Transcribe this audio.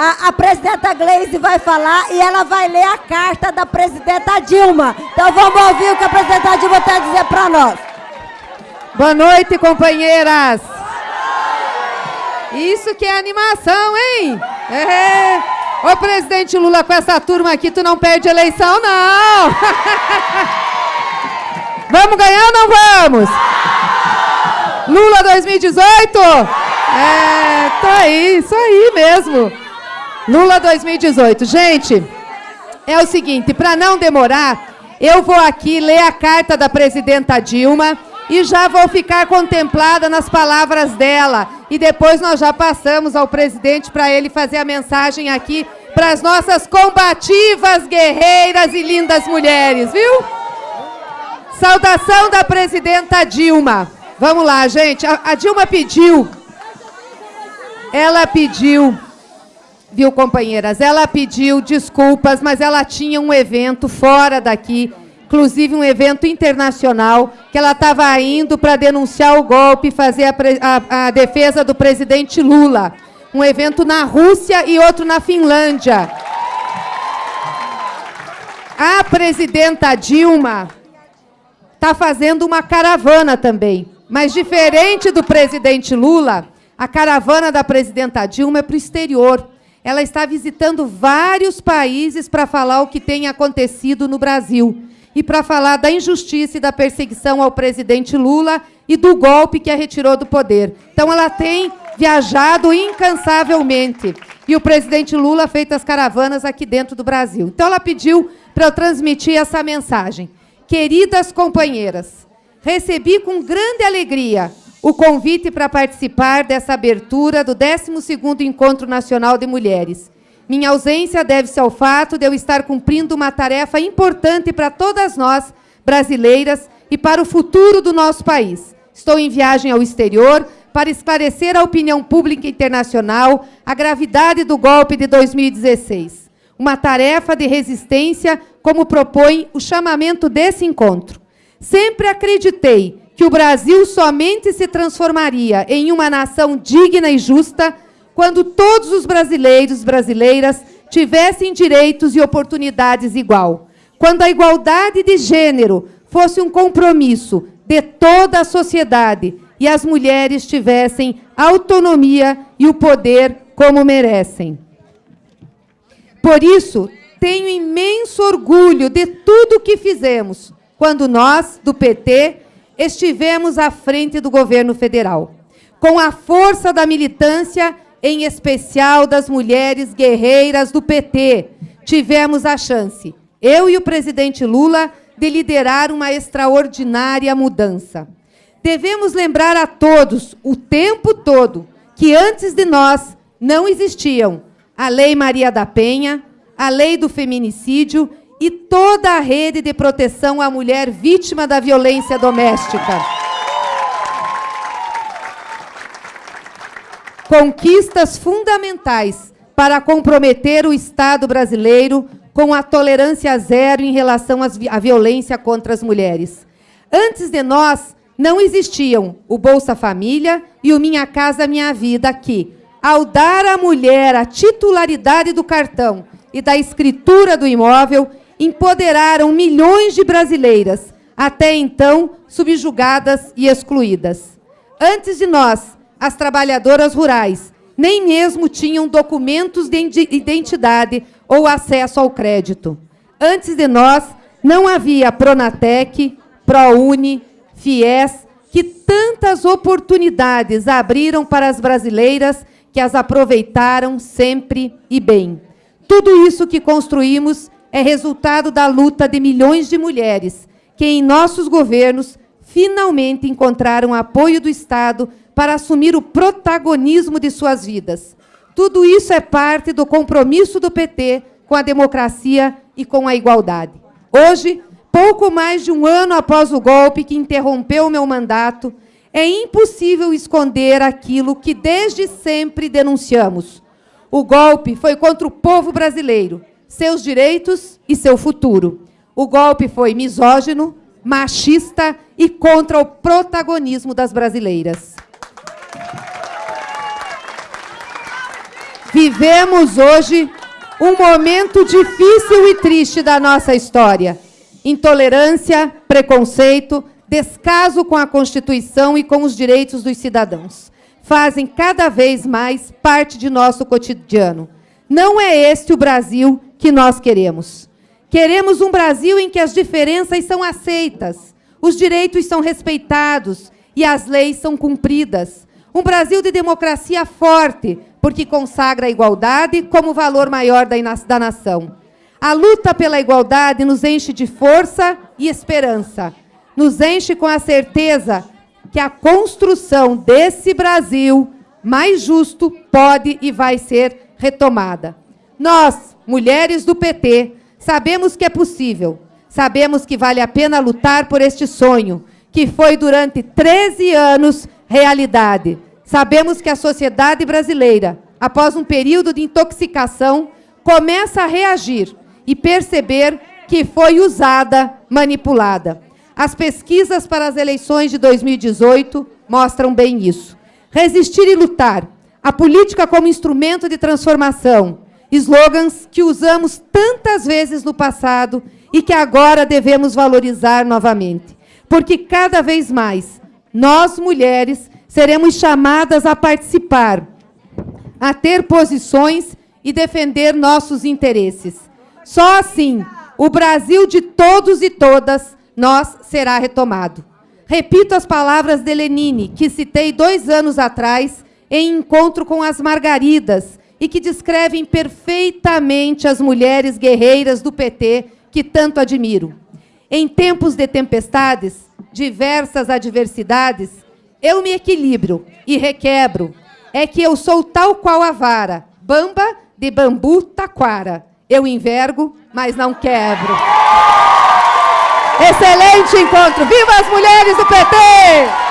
A, a, presidenta Gleisi vai falar e ela vai ler a carta da presidenta Dilma. Então vamos ouvir o que a presidenta Dilma tem a dizer para nós. Boa noite, companheiras. Isso que é animação, hein? É. Ô, presidente Lula, com essa turma aqui, tu não perde eleição, não. vamos ganhar ou não vamos? Lula 2018? É, tá aí, isso aí mesmo. Lula 2018. Gente, é o seguinte, para não demorar, eu vou aqui ler a carta da presidenta Dilma e já vou ficar contemplada nas palavras dela. E depois nós já passamos ao presidente para ele fazer a mensagem aqui para as nossas combativas, guerreiras e lindas mulheres, viu? Saudação da presidenta Dilma. Vamos lá, gente. A, a Dilma pediu. Ela pediu, viu, companheiras? Ela pediu desculpas, mas ela tinha um evento fora daqui inclusive um evento internacional, que ela estava indo para denunciar o golpe fazer a, a, a, defesa do presidente Lula. Um evento na Rússia e outro na Finlândia. A presidenta Dilma está fazendo uma caravana também. Mas diferente do presidente Lula, a caravana da presidenta Dilma é para o exterior. Ela está visitando vários países para falar o que tem acontecido no Brasil e para falar da injustiça e da perseguição ao presidente Lula e do golpe que a retirou do poder. Então, ela tem viajado incansavelmente. E o presidente Lula feito as caravanas aqui dentro do Brasil. Então, ela pediu para eu transmitir essa mensagem. Queridas companheiras, recebi com grande alegria o convite para participar dessa abertura do 12º Encontro Nacional de Mulheres. Minha ausência deve-se ao fato de eu estar cumprindo uma tarefa importante para todas nós, brasileiras, e para o futuro do nosso país. Estou em viagem ao exterior para esclarecer à opinião pública internacional a gravidade do golpe de 2016. Uma tarefa de resistência, como propõe o chamamento desse encontro. Sempre acreditei que o Brasil somente se transformaria em uma nação digna e justa quando todos os brasileiros e brasileiras tivessem direitos e oportunidades igual. Quando a igualdade de gênero fosse um compromisso de toda a sociedade e as mulheres tivessem autonomia e o poder como merecem. Por isso, tenho imenso orgulho de tudo que fizemos quando nós, do PT, estivemos à frente do governo federal. Com a força da militância em especial das mulheres guerreiras do PT, tivemos a chance, eu e o presidente Lula, de liderar uma extraordinária mudança. Devemos lembrar a todos, o tempo todo, que antes de nós não existiam a Lei Maria da Penha, a Lei do Feminicídio e toda a rede de proteção à mulher vítima da violência doméstica. conquistas fundamentais para comprometer o Estado brasileiro com a tolerância zero em relação à violência contra as mulheres. Antes de nós, não existiam o Bolsa Família e o Minha Casa Minha Vida, que, ao dar à mulher a titularidade do cartão e da escritura do imóvel, empoderaram milhões de brasileiras, até então subjugadas e excluídas. Antes de nós, as trabalhadoras rurais nem mesmo tinham documentos de identidade ou acesso ao crédito. Antes de nós, não havia Pronatec, ProUni, FIES, que tantas oportunidades abriram para as brasileiras que as aproveitaram sempre e bem. Tudo isso que construímos é resultado da luta de milhões de mulheres que, em nossos governos, finalmente encontraram apoio do Estado para assumir o protagonismo de suas vidas. Tudo isso é parte do compromisso do PT com a democracia e com a igualdade. Hoje, pouco mais de um ano após o golpe que interrompeu o meu mandato, é impossível esconder aquilo que desde sempre denunciamos. O golpe foi contra o povo brasileiro, seus direitos e seu futuro. O golpe foi misógino, machista e contra o protagonismo das brasileiras. Vivemos hoje um momento difícil e triste da nossa história. Intolerância, preconceito, descaso com a Constituição e com os direitos dos cidadãos. Fazem cada vez mais parte de nosso cotidiano. Não é este o Brasil que nós queremos. Queremos um Brasil em que as diferenças são aceitas, os direitos são respeitados e as leis são cumpridas. Um Brasil de democracia forte, porque consagra a igualdade como valor maior da nação. A luta pela igualdade nos enche de força e esperança, nos enche com a certeza que a construção desse Brasil mais justo pode e vai ser retomada. Nós, mulheres do PT, sabemos que é possível, sabemos que vale a pena lutar por este sonho, que foi durante 13 anos realidade. Sabemos que a sociedade brasileira, após um período de intoxicação, começa a reagir e perceber que foi usada, manipulada. As pesquisas para as eleições de 2018 mostram bem isso. Resistir e lutar, a política como instrumento de transformação, slogans que usamos tantas vezes no passado e que agora devemos valorizar novamente. Porque cada vez mais, nós, mulheres, seremos chamadas a participar, a ter posições e defender nossos interesses. Só assim, o Brasil de todos e todas, nós será retomado. Repito as palavras de Lenine, que citei dois anos atrás, em encontro com as Margaridas, e que descrevem perfeitamente as mulheres guerreiras do PT que tanto admiro. Em tempos de tempestades, diversas adversidades, eu me equilibro e requebro. É que eu sou tal qual a vara, bamba de bambu taquara. Eu envergo, mas não quebro. Excelente encontro. Viva as mulheres do PT!